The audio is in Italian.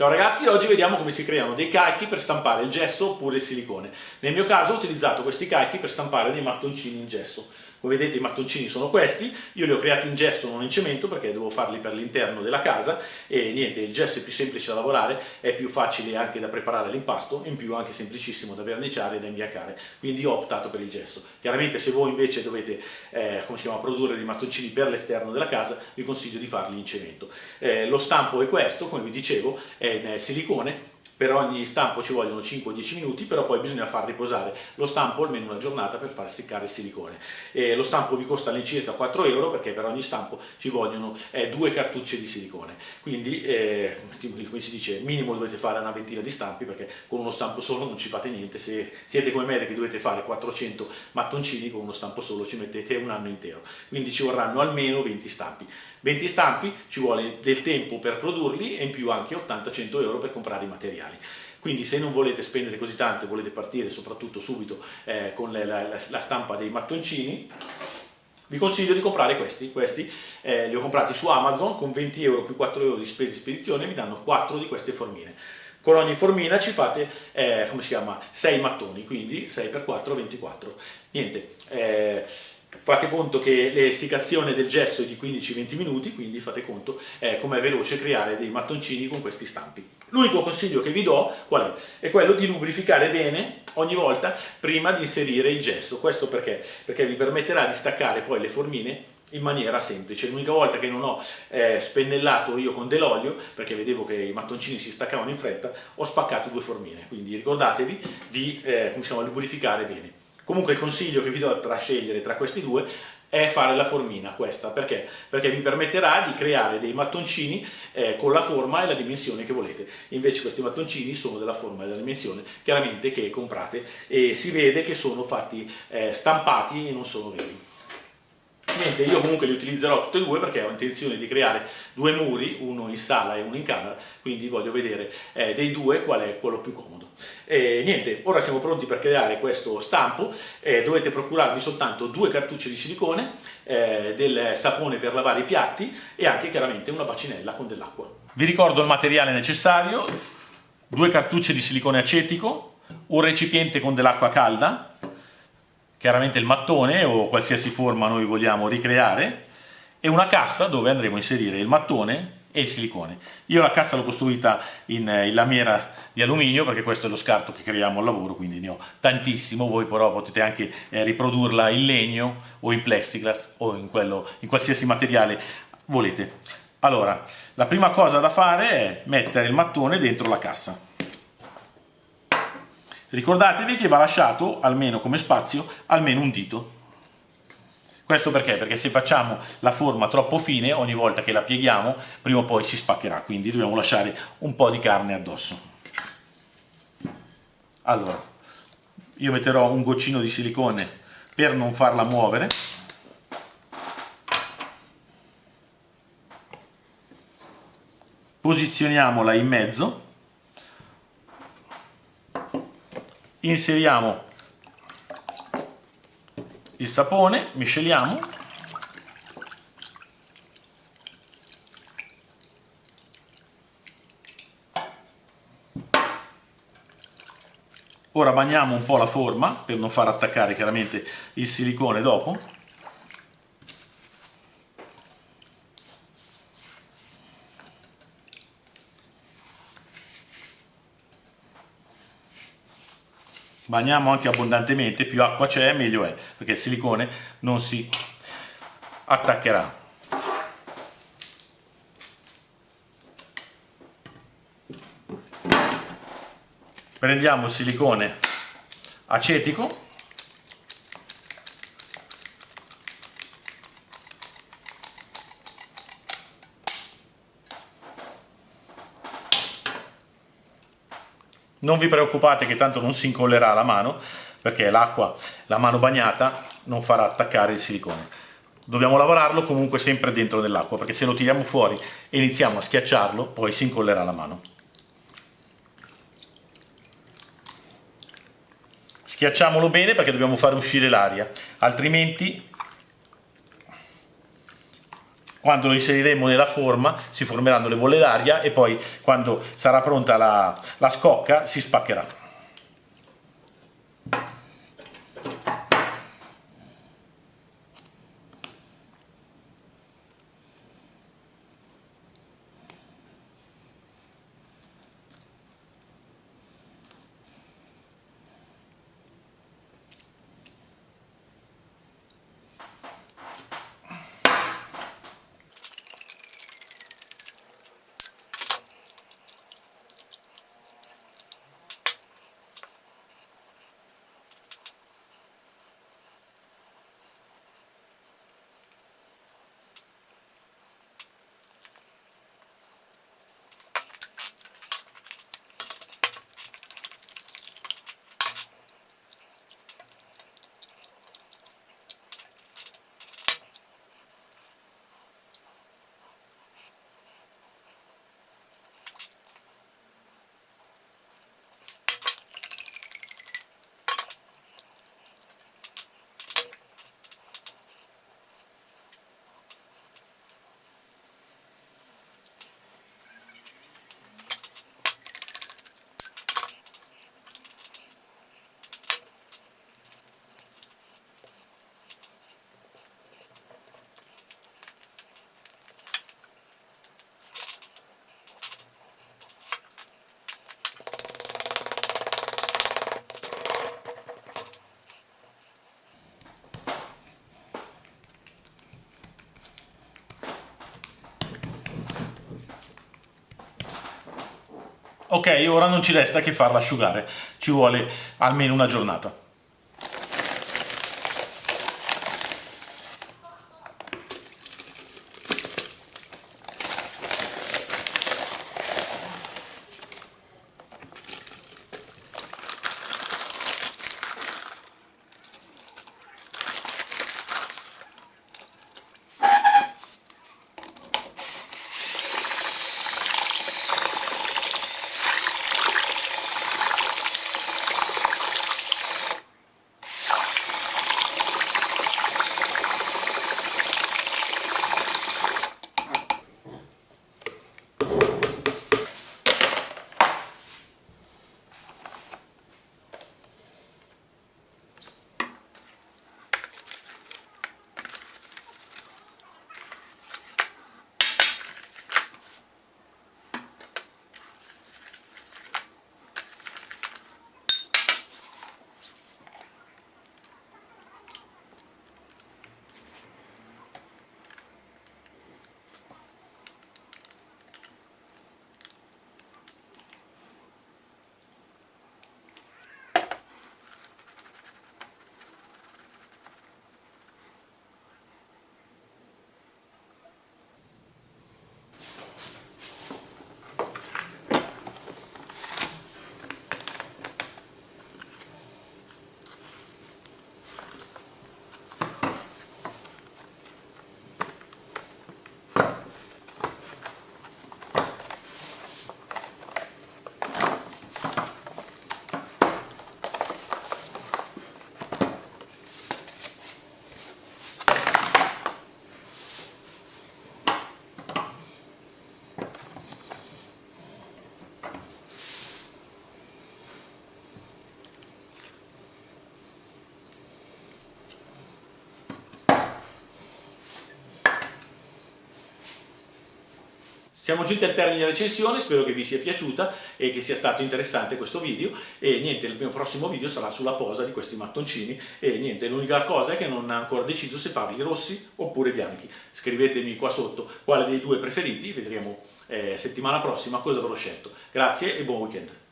Ciao ragazzi, oggi vediamo come si creano dei calchi per stampare il gesso oppure il silicone. Nel mio caso ho utilizzato questi calchi per stampare dei mattoncini in gesso. Come vedete i mattoncini sono questi, io li ho creati in gesso non in cemento perché devo farli per l'interno della casa e niente, il gesso è più semplice da lavorare, è più facile anche da preparare l'impasto, in più anche semplicissimo da verniciare e da imbiancare, quindi ho optato per il gesso. Chiaramente se voi invece dovete eh, chiama, produrre dei mattoncini per l'esterno della casa, vi consiglio di farli in cemento. Eh, lo stampo è questo, come vi dicevo, è in silicone, per ogni stampo ci vogliono 5-10 minuti, però poi bisogna far riposare lo stampo almeno una giornata per far seccare il silicone. E lo stampo vi costa all'incirca 4 euro perché per ogni stampo ci vogliono eh, due cartucce di silicone, quindi eh, come si dice minimo dovete fare una ventina di stampi perché con uno stampo solo non ci fate niente, se siete come me che dovete fare 400 mattoncini con uno stampo solo ci mettete un anno intero, quindi ci vorranno almeno 20 stampi. 20 stampi ci vuole del tempo per produrli e in più anche 80-100 euro per comprare i materiali. Quindi se non volete spendere così tanto e volete partire soprattutto subito eh, con la, la, la, stampa dei mattoncini, vi consiglio di comprare questi. Questi eh, li ho comprati su Amazon con 20 euro più 4 euro di spese di spedizione, vi danno 4 di queste formine. Con ogni formina ci fate, eh, come si chiama, 6 mattoni, quindi 6 per 4, 24. Niente, eh, Fate conto che l'essiccazione del gesso è di 15-20 minuti, quindi fate conto eh, com'è veloce creare dei mattoncini con questi stampi. L'unico consiglio che vi do qual è? È quello di lubrificare bene ogni volta prima di inserire il gesso. Questo perché? Perché vi permetterà di staccare poi le formine in maniera semplice. L'unica volta che non ho eh, spennellato io con dell'olio, perché vedevo che i mattoncini si staccavano in fretta, ho spaccato due formine. Quindi ricordatevi di eh, lubrificare bene. Comunque il consiglio che vi do tra scegliere tra questi due è fare la formina questa, perché? Perché vi permetterà di creare dei mattoncini eh, con la forma e la dimensione che volete. Invece questi mattoncini sono della forma e della dimensione chiaramente che comprate e si vede che sono fatti eh, stampati e non sono veri. Niente, io comunque li utilizzerò tutte e due perché ho intenzione di creare due muri, uno in sala e uno in camera, quindi voglio vedere eh, dei due qual è quello più comodo. E niente, ora siamo pronti per creare questo stampo, eh, dovete procurarvi soltanto due cartucce di silicone, eh, del sapone per lavare i piatti e anche chiaramente una bacinella con dell'acqua. Vi ricordo il materiale necessario, due cartucce di silicone acetico, un recipiente con dell'acqua calda, chiaramente il mattone o qualsiasi forma noi vogliamo ricreare e una cassa dove andremo a inserire il mattone e il silicone. Io la cassa l'ho costruita in, in, lamiera di alluminio perché questo è lo scarto che creiamo al lavoro, quindi ne ho tantissimo, voi però potete anche eh, riprodurla in legno o in plexiglass o in, quello, in qualsiasi materiale volete. Allora, la prima cosa da fare è mettere il mattone dentro la cassa. Ricordatevi che va lasciato, almeno come spazio, almeno un dito. Questo perché? Perché se facciamo la forma troppo fine, ogni volta che la pieghiamo, prima o poi si spaccherà, quindi dobbiamo lasciare un po' di carne addosso. Allora, io metterò un goccino di silicone per non farla muovere. Posizioniamola in mezzo inseriamo il sapone, misceliamo. Ora bagniamo un po' la forma per non far attaccare chiaramente il silicone dopo bagniamo anche abbondantemente, più acqua c'è meglio è, perché il silicone non si attaccherà. Prendiamo il silicone acetico Non vi preoccupate che tanto non si incollerà la mano, perché l'acqua, la mano bagnata, non farà attaccare il silicone. Dobbiamo lavorarlo comunque sempre dentro nell'acqua, perché se lo tiriamo fuori e iniziamo a schiacciarlo, poi si incollerà la mano. Schiacciamolo bene perché dobbiamo fare uscire l'aria, altrimenti quando lo inseriremo nella forma si formeranno le bolle d'aria e poi quando sarà pronta la, la scocca si spaccherà. Ok, ora non ci resta che farla asciugare, ci vuole almeno una giornata. Siamo giunti al termine della recensione, spero che vi sia piaciuta e che sia stato interessante questo video e niente, il mio prossimo video sarà sulla posa di questi mattoncini e niente, l'unica cosa è che non ho ancora deciso se farli rossi oppure bianchi. Scrivetemi qua sotto quale dei due preferiti, vedremo eh, settimana prossima cosa avrò scelto. Grazie e buon weekend.